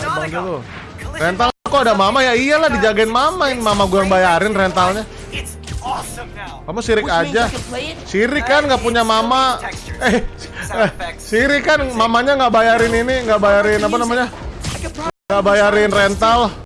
Bang dulu. Rental kok ada mama ya? Iyalah dijagain mama, mama gue yang bayarin rentalnya. Kamu sirik aja. Sirik kan nggak punya mama. Eh, eh, sirik kan mamanya nggak bayarin ini, nggak bayarin apa namanya? Nggak bayarin rental.